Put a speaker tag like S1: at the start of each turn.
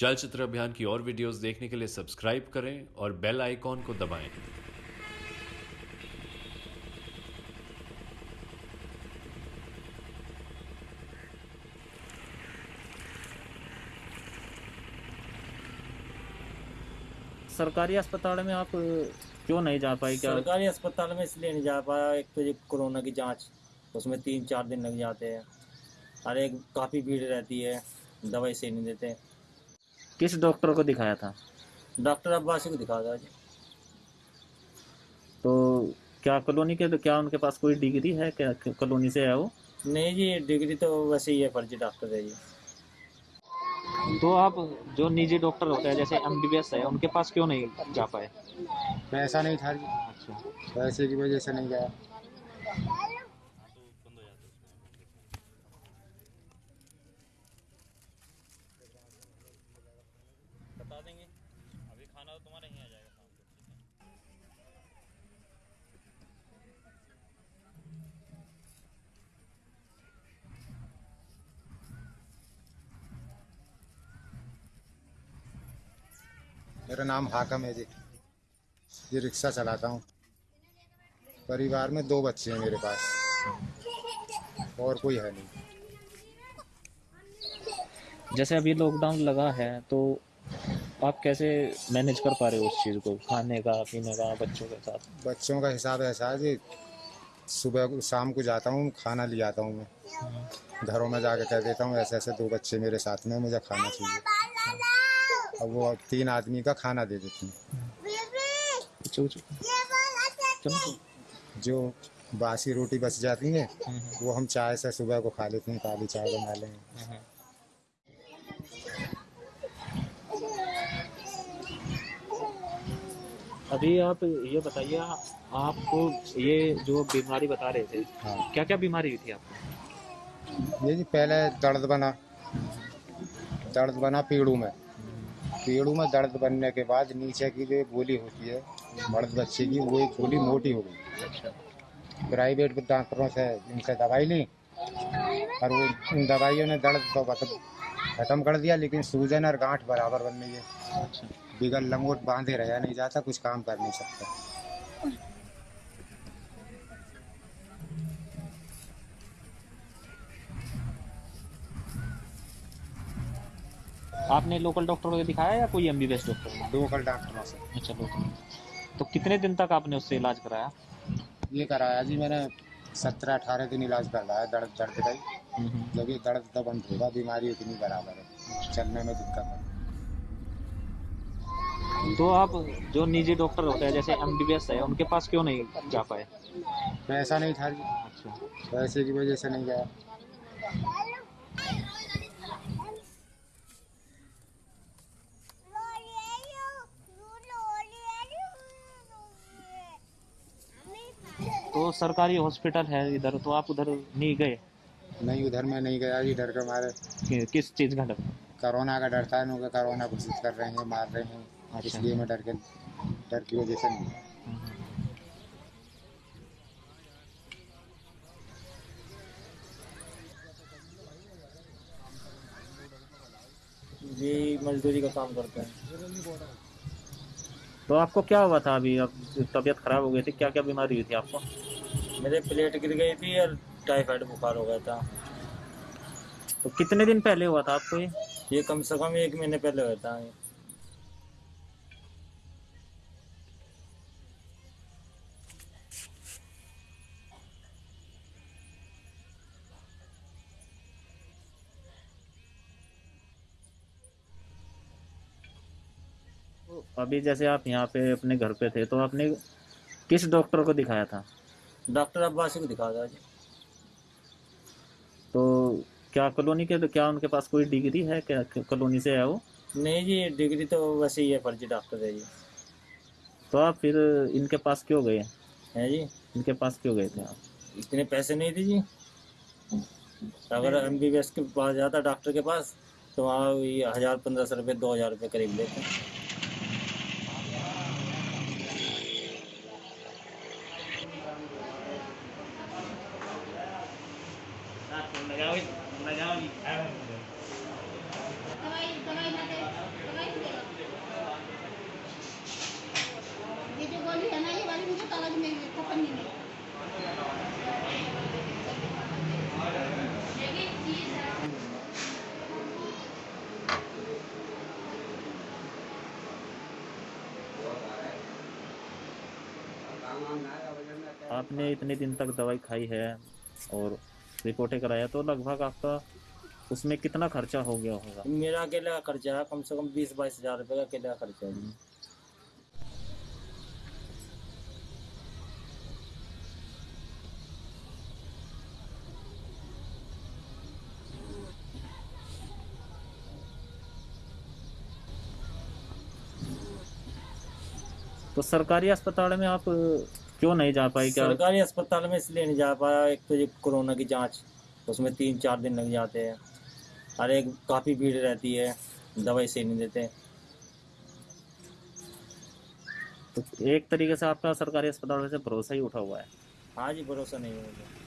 S1: चलचित्र अभियान की और वीडियोस देखने के लिए सब्सक्राइब करें और बेल आइकॉन को दबाएँ।
S2: सरकारी अस्पताल में आप क्यों नहीं जा पाए? क्या
S3: सरकारी अस्पताल में इसलिए नहीं जा पाया। एक तो ये कोरोना की जाँच उसमें तीन चार दिन लग जाते हैं। और एक काफ़ी भीड़ रहती है दवाई से नहीं देते।
S2: किस डॉक्टर को दिखाया था?
S3: डॉक्टर अब्बासी को दिखा था जी।
S2: तो क्या कॉलोनी के क्या उनके पास कोई डिग्री है? क्या कॉलोनी से है वो?
S3: नहीं जी डिग्री तो वैसे ही है फर्जी डॉक्टर है जी।
S2: तो आप जो निजी डॉक्टर होते हैं जैसे एमबीबीएस है उनके पास क्यों नहीं जा पाए?
S4: पैसा नहीं था जी।
S2: अच्छा।
S4: पैसे की वजह से नहीं गया
S3: बता देंगे अभी खाना तो तुम्हारे यहाँ आ जाएगा शाम को
S4: मेरा नाम हाकम है जी। ये रिक्शा चलाता हूँ। परिवार में दो बच्चे हैं मेरे पास। और कोई है नहीं।
S2: जैसे अभी लॉकडाउन लगा है तो आप कैसे मैनेज कर पा रहे हो उस चीज़ को? खाने का पीने का बच्चों के साथ?
S4: बच्चों का हिसाब ऐसा है जी सुबह शाम को जाता हूँ खाना ले आता हूँ मैं। घरों में जाके कह देता हूँ ऐसे ऐसे दो बच्चे मेरे साथ में मुझे खाना चाहिए। अब वो तीन आदमी का खाना दे देती हूँ। जो बासी रोटी बच जाती है वो हम चाय से सुबह को खा लेते हैं काली चाय बना लेंगे
S2: अभी आप ये बताइए आपको ये जो बीमारी बता रहे थे
S4: हाँ।
S2: क्या क्या बीमारी हुई थी आपको?
S4: ये जी पहले दर्द बना दर्द बना पीड़ू में। पीड़ू में दर्द बनने के बाद नीचे की जो गोली होती है मर्द बच्चे की वो एक गोली मोटी हो गई। प्राइवेट डॉक्टरों से इनसे दवाई ली और वो उन दवाइयों ने दर्द तो खत्म कर दिया लेकिन सूजन और गांठ बराबर बन रही है।
S2: बिगड़
S4: बिगल लंगोट बांधे रहा नहीं जाता कुछ काम कर नहीं सकता।
S2: आपने लोकल डॉक्टर को दिखाया या कोई एमबीबीएस डॉक्टर
S4: लोकल डॉक्टरों से।
S2: अच्छा लोकल तो कितने दिन तक आपने उससे इलाज कराया?
S4: ये कराया जी मैंने सत्रह अठारह दिन इलाज कर रहा है दर्द दर्द का ही। जब ये दर्द तो बंद होगा बीमारी इतनी बराबर है। चलने में दिक्कत है।
S2: तो आप जो निजी डॉक्टर होते हैं जैसे एम है उनके पास क्यों नहीं जा पाए?
S4: पैसा नहीं था जी।
S2: अच्छा।
S4: पैसे की वजह से नहीं गया।
S2: तो सरकारी हॉस्पिटल है इधर तो आप उधर नहीं गए
S4: नहीं उधर में नहीं गया जी डर के मारे
S2: कि- किस चीज़ का डर
S4: कोरोना का डर था इन्होंने कोरोना घोषित कर रहे हैं मार रहे हैं
S2: अच्छा।
S4: इसलिए मैं डर के डर की वजह से नहीं गया।
S3: ये मजदूरी का काम करते हैं
S2: तो आपको क्या हुआ था अभी? अब तबीयत खराब हो गई थी क्या क्या बीमारी हुई थी आपको?
S3: मेरे प्लेट गिर गई थी और टाइफाइड बुखार हो गया था।
S2: तो कितने दिन पहले हुआ था आपको ये?
S3: ये कम से कम एक महीने पहले हुआ था।
S2: तो अभी जैसे आप यहाँ पे अपने घर पे थे तो आपने किस डॉक्टर को दिखाया था?
S3: डॉक्टर अब्बासी को दिखाया था जी।
S2: तो क्या कॉलोनी के क्या उनके पास कोई डिग्री है? क्या कॉलोनी से है वो?
S3: नहीं जी डिग्री तो वैसे ही है फर्जी डॉक्टर है जी।
S2: तो आप फिर इनके पास क्यों गए?
S3: हैं जी।
S2: इनके पास क्यों गए थे आप?
S3: इतने पैसे नहीं थे जी। अगर एम बी बी एस के पास जाता डॉक्टर के पास तो वहाँ ये हज़ार पंद्रह सौ रुपये दो हज़ार रुपये करीब लेते।
S2: आपने इतने दिन तक दवाई खाई है और रिपोर्टें कराया तो लगभग आपका उसमें कितना खर्चा हो गया होगा?
S3: मेरा अकेले का खर्चा है कम से कम बीस बाईस हज़ार रुपये का अकेले का खर्चा है
S2: तो सरकारी अस्पताल में आप क्यों नहीं जा पाई? क्या
S3: सरकारी अस्पताल में इसलिए नहीं जा पाया। एक तो ये कोरोना की जाँच उसमें तीन चार दिन लग जाते हैं। अरे काफ़ी भीड़ रहती है दवाई सही नहीं देते।
S2: तो एक तरीके से आपका सरकारी अस्पताल से भरोसा ही उठा हुआ है?
S3: हाँ जी भरोसा नहीं है मुझे।